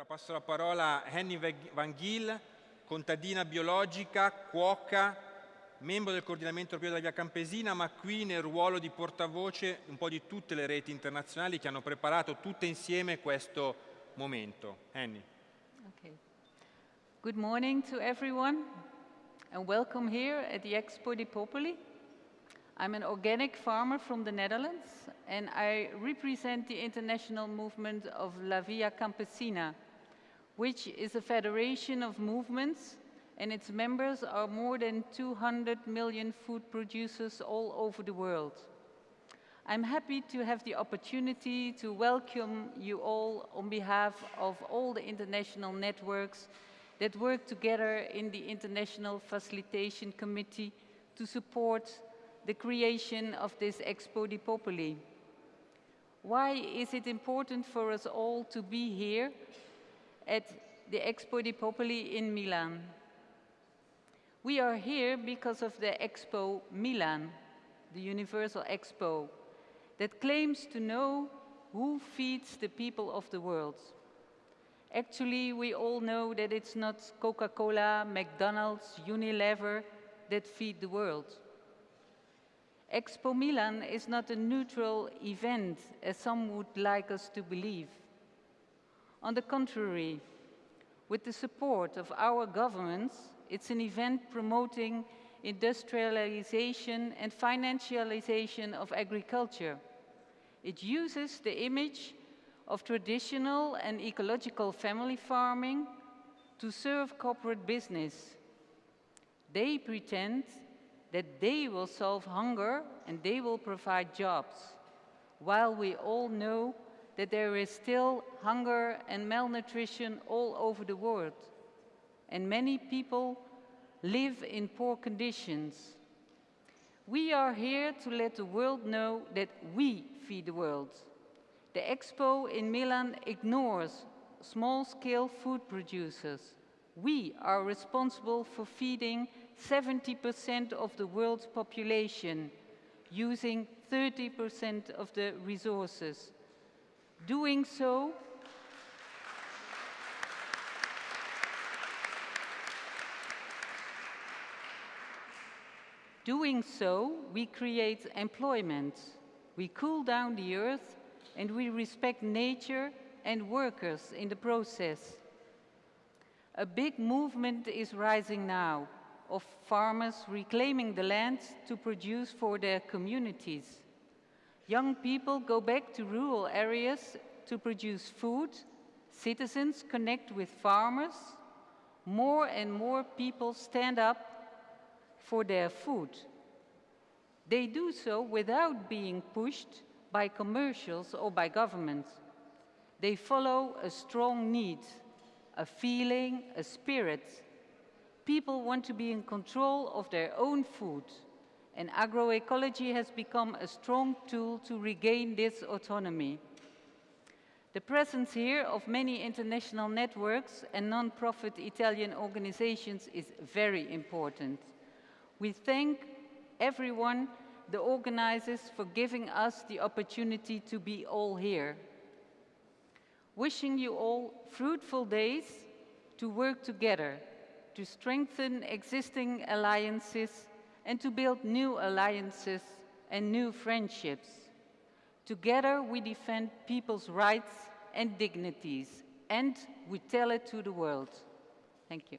Ora passo la parola a Henny Van Giel, contadina biologica, cuoca, membro del coordinamento europeo della via campesina, ma qui nel ruolo di portavoce un po' di tutte le reti internazionali che hanno preparato tutte insieme questo momento. Henny. Okay. Good morning to everyone and welcome here at the Expo di Popoli. I'm an organic farmer from the Netherlands and I represent the international movement of La Via Campesina, which is a federation of movements and its members are more than 200 million food producers all over the world. I'm happy to have the opportunity to welcome you all on behalf of all the international networks that work together in the International Facilitation Committee to support the creation of this Expo di Popoli. Why is it important for us all to be here at the Expo di Popoli in Milan? We are here because of the Expo Milan, the Universal Expo, that claims to know who feeds the people of the world. Actually, we all know that it's not Coca-Cola, McDonald's, Unilever that feed the world. Expo Milan is not a neutral event, as some would like us to believe. On the contrary, with the support of our governments, it's an event promoting industrialization and financialization of agriculture. It uses the image of traditional and ecological family farming to serve corporate business. They pretend that they will solve hunger and they will provide jobs, while we all know that there is still hunger and malnutrition all over the world, and many people live in poor conditions. We are here to let the world know that we feed the world. The expo in Milan ignores small-scale food producers. We are responsible for feeding 70% of the world's population, using 30% of the resources. Doing so, Doing so, we create employment, we cool down the earth, and we respect nature and workers in the process. A big movement is rising now of farmers reclaiming the land to produce for their communities. Young people go back to rural areas to produce food, citizens connect with farmers, more and more people stand up for their food. They do so without being pushed by commercials or by governments. They follow a strong need, a feeling, a spirit, people want to be in control of their own food, and agroecology has become a strong tool to regain this autonomy. The presence here of many international networks and non-profit Italian organizations is very important. We thank everyone, the organizers, for giving us the opportunity to be all here. Wishing you all fruitful days to work together to strengthen existing alliances and to build new alliances and new friendships. Together we defend people's rights and dignities and we tell it to the world. Thank you.